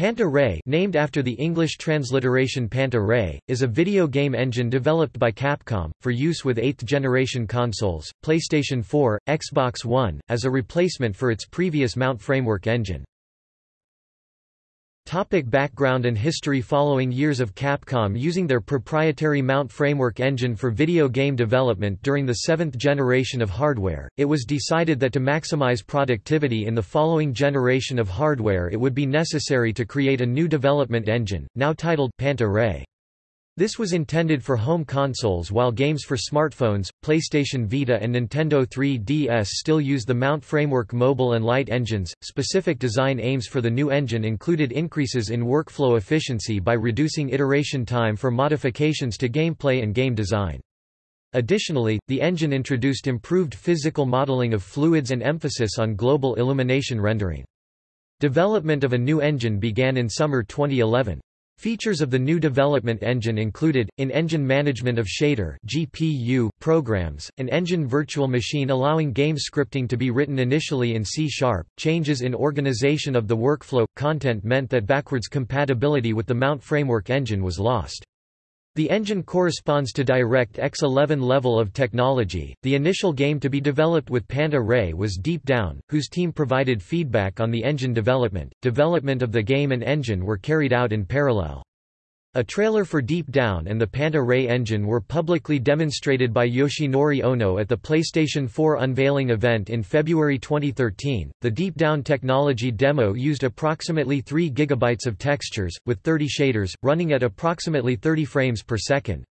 Panta Rhei named after the English transliteration Panta Ray, is a video game engine developed by Capcom, for use with 8th-generation consoles, PlayStation 4, Xbox One, as a replacement for its previous Mount Framework engine. Topic background and history Following years of Capcom using their proprietary Mount Framework engine for video game development during the seventh generation of hardware, it was decided that to maximize productivity in the following generation of hardware it would be necessary to create a new development engine, now titled Panta Rhei. This was intended for home consoles while games for smartphones, PlayStation Vita and Nintendo 3DS still use the Mount Framework mobile and light engines. Specific design aims for the new engine included increases in workflow efficiency by reducing iteration time for modifications to gameplay and game design. Additionally, the engine introduced improved physical modeling of fluids and emphasis on global illumination rendering. Development of a new engine began in summer 2011. Features of the new development engine included, in-engine management of shader GPU programs, an engine virtual machine allowing game scripting to be written initially in C-sharp, changes in organization of the workflow, content meant that backwards compatibility with the Mount Framework engine was lost. The engine corresponds to DirectX 11 level of technology. The initial game to be developed with Panta Rhei was Deep Down, whose team provided feedback on the engine development. Development of the game and engine were carried out in parallel. A trailer for Deep Down and the Panta Rhei engine were publicly demonstrated by Yoshinori Ono at the PlayStation 4 unveiling event in February 2013. The Deep Down technology demo used approximately 3 GB of textures, with 30 shaders, running at approximately 30 frames per second.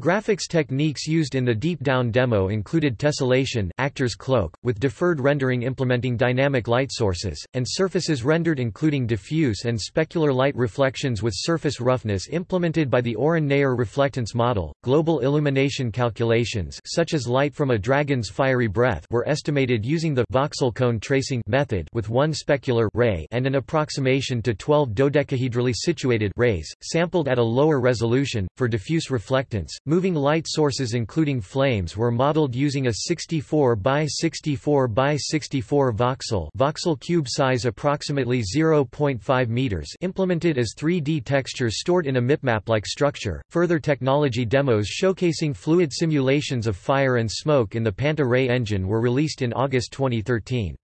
Graphics techniques used in the Deep Down demo included tessellation actor's cloak, with deferred rendering implementing dynamic light sources, and surfaces rendered including diffuse and specular light reflections with surface roughness implemented by the Oren-Nayar reflectance model. Global illumination calculations such as light from a dragon's fiery breath were estimated using the voxel cone tracing method with one specular ray and an approximation to 12 dodecahedrally situated rays, sampled at a lower resolution, for diffuse reflectance. Moving light sources including flames were modeled using a 64 by 64 by 64 voxel voxel cube size approximately 0.5 meters implemented as 3D textures stored in a mipmap-like structure. Further technology demos showcasing fluid simulations of fire and smoke in the Panta Rhei engine were released in August 2013.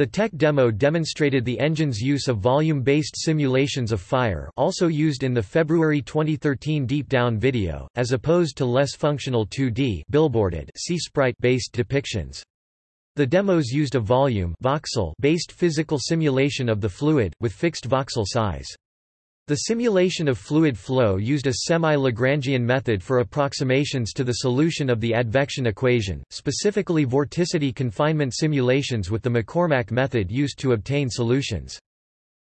The tech demo demonstrated the engine's use of volume-based simulations of fire also used in the February 2013 Deep Down video, as opposed to less functional 2D billboarded based depictions. The demos used a volume voxel-based physical simulation of the fluid, with fixed voxel size. The simulation of fluid flow used a semi-Lagrangian method for approximations to the solution of the advection equation, specifically vorticity confinement simulations with the MacCormack method used to obtain solutions.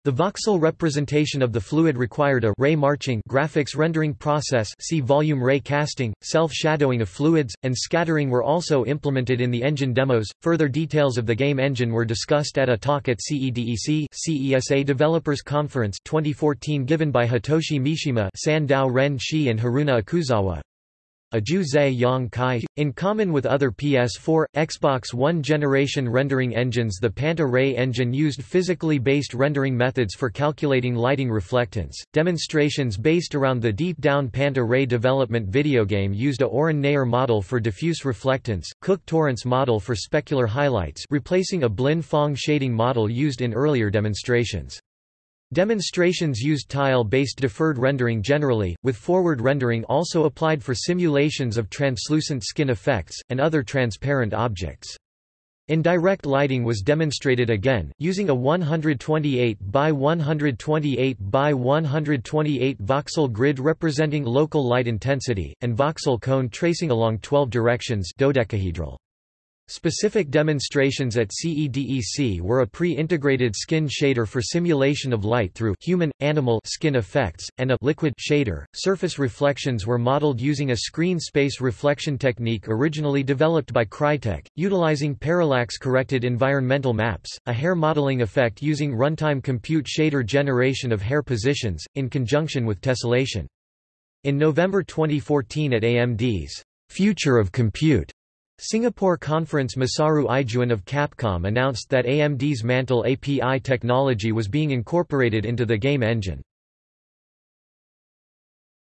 The voxel representation of the fluid required a ray marching graphics rendering process see volume ray casting, self-shadowing of fluids, and scattering were also implemented in the engine demos. Further details of the game engine were discussed at a talk at CEDEC CESA Developers Conference 2014 given by Hitoshi Mishima Sandow Ren Shi and Haruna Akuzawa. Aju Zhe Yang Kai. In common with other PS4, Xbox One generation rendering engines the Panta Rhei engine used physically based rendering methods for calculating lighting reflectance. Demonstrations based around the Deep Down Panta Rhei development video game used a Oren-Nayar model for diffuse reflectance, Cook Torrance model for specular highlights replacing a Blinn Phong shading model used in earlier demonstrations. Demonstrations used tile-based deferred rendering generally, with forward rendering also applied for simulations of translucent skin effects, and other transparent objects. Indirect lighting was demonstrated again, using a 128 by 128 by 128 voxel grid representing local light intensity, and voxel cone tracing along 12 directions dodecahedral. Specific demonstrations at CEDEC were a pre-integrated skin shader for simulation of light through human, animal skin effects, and a liquid shader. Surface reflections were modeled using a screen space reflection technique originally developed by Crytek, utilizing parallax-corrected environmental maps, a hair modeling effect using runtime compute shader generation of hair positions, in conjunction with tessellation. In November 2014 at AMD's Future of Compute Singapore conference Masaru Ijuin of Capcom announced that AMD's Mantle API technology was being incorporated into the game engine.